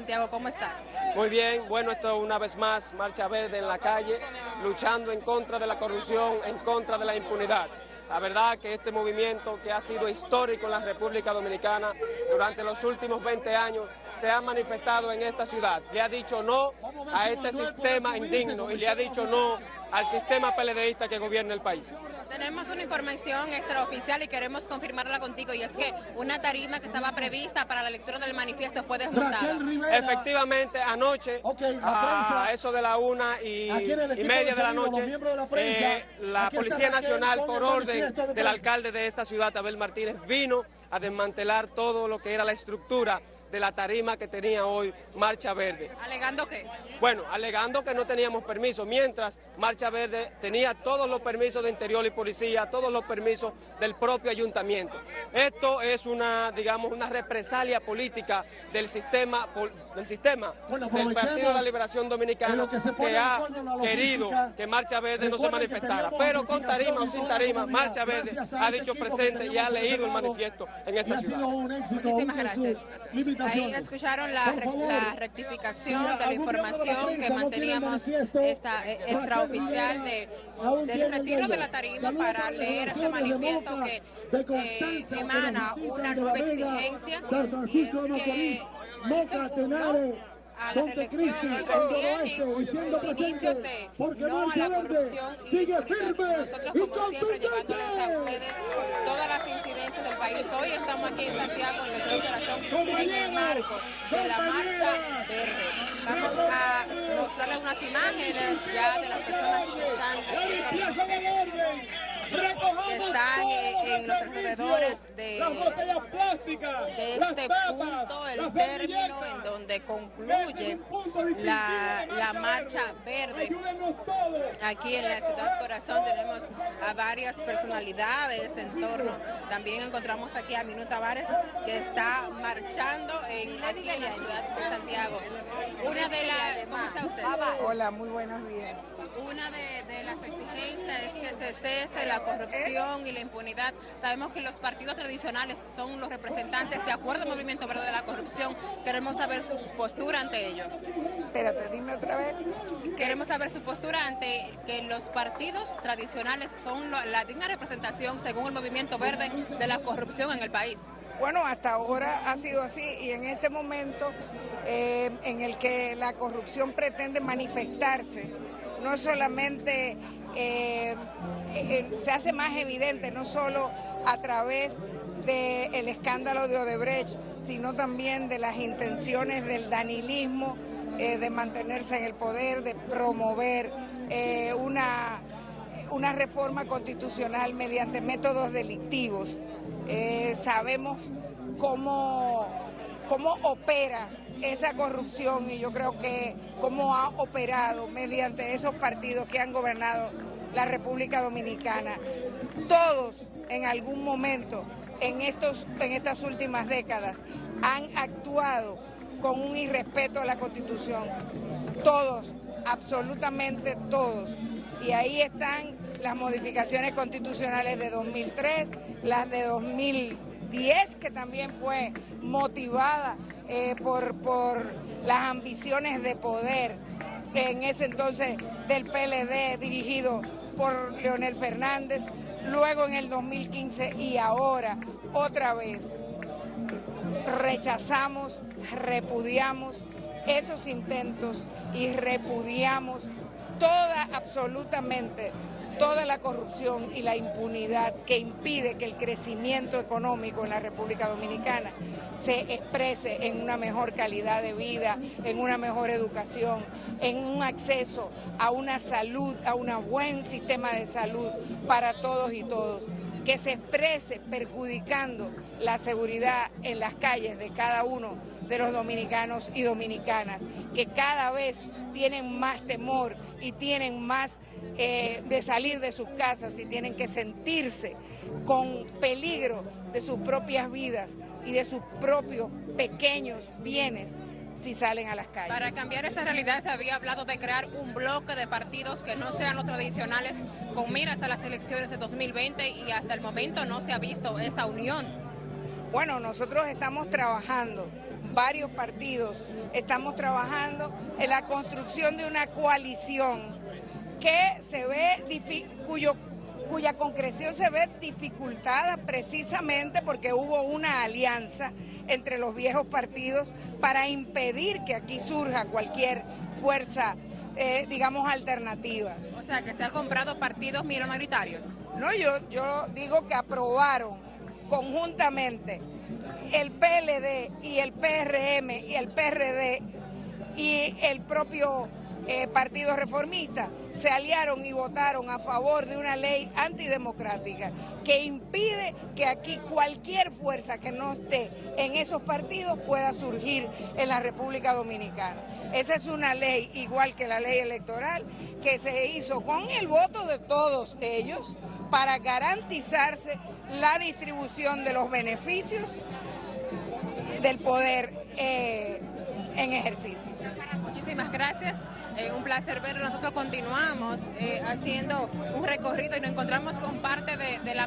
Santiago. ¿Cómo está? Muy bien, bueno, esto una vez más, Marcha Verde en la calle, luchando en contra de la corrupción, en contra de la impunidad. La verdad que este movimiento que ha sido histórico en la República Dominicana durante los últimos 20 años se ha manifestado en esta ciudad. Le ha dicho no a este sistema indigno y le ha dicho no al sistema peledeísta que gobierna el país. Tenemos una información extraoficial y queremos confirmarla contigo y es que una tarima que estaba prevista para la lectura del manifiesto fue desmontada. Efectivamente, anoche, a eso de la una y, media de la noche, eh, la Policía Nacional, por orden del alcalde de esta ciudad, Abel Martínez, vino a desmantelar todo lo que era la estructura de la tarima que tenía hoy Marcha Verde. ¿Alegando qué? Bueno, alegando que no teníamos permiso, mientras Marcha Verde tenía todos los permisos de Interior y Policía, todos los permisos del propio ayuntamiento. Esto es una, digamos, una represalia política del sistema, del sistema del Partido de la Liberación Dominicana que, ha querido que Marcha Verde no se manifestara. Pero con tarima o sin tarima, Marcha Verde ha dicho presente y ha leído el manifiesto en esta ciudad. Muchísimas gracias. Ahí escucharon la, rectificación de la información que manteníamos esta eh, extraoficial de, del retiro de la tarima para leer este manifiesto que eh, emana una nueva exigencia y es que a la reelección y sus inicios de no a la corrupción y nosotros como siempre llevándoles a ustedes todas las incidencias del país. Hoy estamos aquí en Santiago, en nuestro corazón, en el marco de la Marcha Verde. Vamos a mostrarles unas imágenes ya de las personas que están que están en, los alrededores de, de este punto, el término en donde concluye la, la marcha verde. Aquí en la ciudad Corazón tenemos a varias personalidades en torno. También encontramos aquí a Minuta Tavares que está marchando en, aquí en la ciudad de Santiago. Una de las... ¿Cómo está usted? Hola, muy buenos días. Una de, de las exigencias es que se cese la corrupción y la impunidad. Sabemos que los partidos tradicionales son los representantes de acuerdo al movimiento verde de la corrupción. Queremos saber su postura ante ello. Espérate, dime otra vez. Queremos saber su postura ante que los partidos tradicionales son la digna representación, según el movimiento verde, de la corrupción en el país. Bueno, hasta ahora ha sido así y en este momento eh, en el que la corrupción pretende manifestarse, no solamente eh, eh, se hace más evidente, no solo a través del escándalo de Odebrecht, sino también de las intenciones del danilismo eh, de mantenerse en el poder, de promover una, una reforma constitucional mediante métodos delictivos. sabemos cómo, cómo opera esa corrupción y yo creo que cómo ha operado mediante esos partidos que han gobernado la República Dominicana. Todos en algún momento en, estos, en estas últimas décadas han actuado con un irrespeto a la Constitución. Todos, absolutamente todos. Y ahí están las modificaciones constitucionales de 2003, las de 2010, que también fue motivada eh, por, por las ambiciones de poder en ese entonces del PLD dirigido por Leonel Fernández, luego en el 2015 y ahora otra vez. Rechazamos, repudiamos esos intentos y repudiamos toda, absolutamente, toda la corrupción y la impunidad que impide que el crecimiento económico en la República Dominicana se exprese en una mejor calidad de vida, en una mejor educación, en un acceso a una salud, a un buen sistema de salud para todos y todos que se exprese perjudicando la seguridad en las calles de cada uno de los dominicanos y dominicanas, que cada vez tienen más temor y tienen más eh, de salir de sus casas y tienen que sentirse con peligro de sus propias vidas y de sus propios pequeños bienes si salen a las calles. Para cambiar esa realidad se había hablado de crear un bloque de partidos que no sean los tradicionales con miras a las elecciones de 2020 y hasta el momento no se ha visto esa unión. Bueno, nosotros estamos trabajando varios partidos estamos trabajando en la construcción de una coalición que se ve, cuyo cuya concreción se ve dificultada precisamente porque hubo una alianza entre los viejos partidos para impedir que aquí surja cualquier fuerza, eh, digamos, alternativa. O sea, que se han comprado partidos minoritarios. No, yo, yo digo que aprobaron conjuntamente el PLD y el PRM y el PRD y el propio eh, Partido Reformista se aliaron y votaron a favor de una ley antidemocrática que impide que aquí cualquier fuerza que no esté en esos partidos pueda surgir en la República Dominicana. Esa es una ley, igual que la ley electoral, que se hizo con el voto de todos ellos para garantizarse la distribución de los beneficios del poder eh, en ejercicio. Muchísimas gracias. Eh, un placer verlo. Nosotros continuamos eh, haciendo un recorrido y nos encontramos con parte de